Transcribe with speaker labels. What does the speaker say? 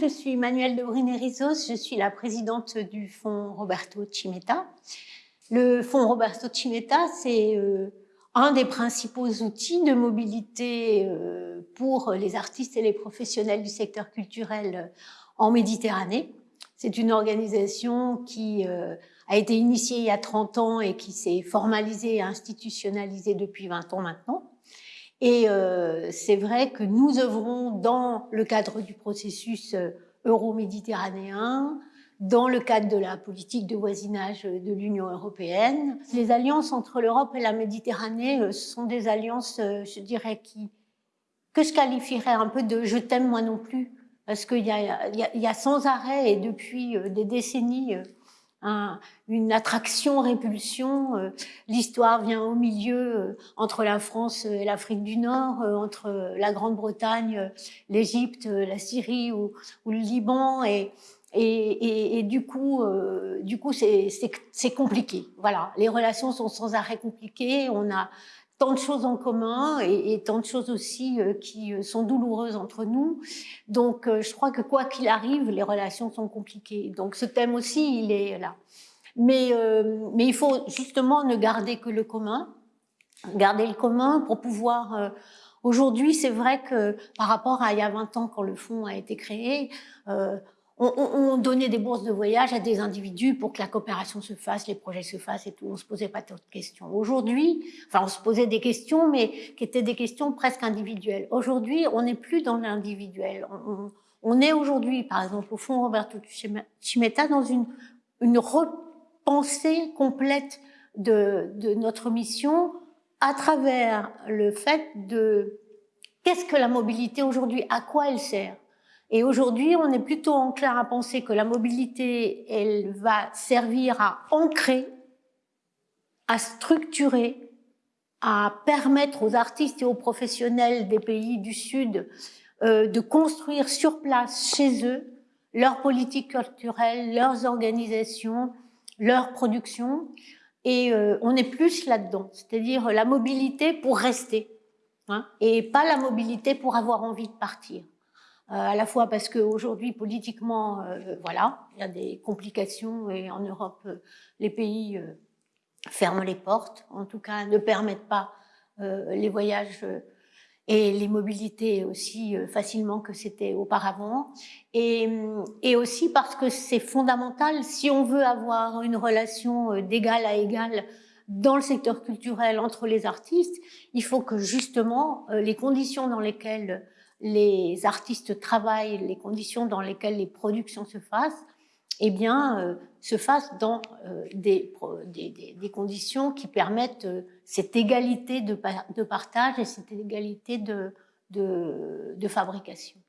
Speaker 1: Je suis Manuelle de Brinerizos, je suis la présidente du fonds Roberto Cimetta. Le fonds Roberto Cimetta, c'est euh, un des principaux outils de mobilité euh, pour les artistes et les professionnels du secteur culturel en Méditerranée. C'est une organisation qui euh, a été initiée il y a 30 ans et qui s'est formalisée et institutionnalisée depuis 20 ans maintenant. Et euh, c'est vrai que nous œuvrons dans le cadre du processus euh, euro-méditerranéen, dans le cadre de la politique de voisinage de l'Union européenne. Les alliances entre l'Europe et la Méditerranée euh, sont des alliances, je dirais, qui, que je qualifierais un peu de « je t'aime moi non plus », parce qu'il y, y, y a, sans arrêt et depuis des décennies une attraction-répulsion. Euh, l'histoire vient au milieu euh, entre la France et l'Afrique du Nord, euh, entre la Grande-Bretagne, l'Égypte, la Syrie ou, ou, le Liban. Et, et, et, du coup, du coup, c'est compliqué. Voilà, les relations sont sans arrêt compliquées. On a tant de choses en commun et, tant de choses aussi euh, qui euh, sont douloureuses entre nous. Donc, euh, je crois que quoi qu'il arrive, les relations sont compliquées. Donc, ce thème aussi, il est là. Mais, mais il faut justement ne garder que le commun, garder le commun pour pouvoir... Aujourd'hui, c'est vrai que par rapport à il y a 20 ans, quand le fonds a été créé, on, on, donnait des bourses de voyage à des individus pour que la coopération se fasse, les projets se fassent et tout. On se posait pas de questions. Aujourd'hui, enfin, on se posait des questions, mais qui étaient des questions presque individuelles. Aujourd'hui, on n'est plus dans l'individuel. On, on, est aujourd'hui, par exemple, au fond Roberto Cimetta, dans une, une repensée complète de, de notre mission à travers le fait de qu'est-ce que la mobilité aujourd'hui, à quoi elle sert et aujourd'hui, on est plutôt enclin à penser que la mobilité, elle va servir à ancrer, à structurer, à permettre aux artistes et aux professionnels des pays du Sud euh, de construire sur place, chez eux, leur politique culturelle, leurs organisations, leur production. Et euh, on est plus là-dedans, c'est-à-dire la mobilité pour rester, hein, et pas la mobilité pour avoir envie de partir. Euh, à la fois parce qu'aujourd'hui, politiquement, euh, voilà, il y a des complications et en Europe, euh, les pays ferment les portes, en tout cas ne permettent pas les voyages et les mobilités aussi facilement que c'était auparavant. Et, et, aussi parce que c'est fondamental, si on veut avoir une relation d'égal à égal dans le secteur culturel entre les artistes, il faut que justement les conditions dans lesquelles les artistes travaillent, les conditions dans lesquelles les productions se fassent, eh bien, euh, se fassent dans euh, des, conditions qui permettent euh, cette égalité de, partage et cette égalité de fabrication.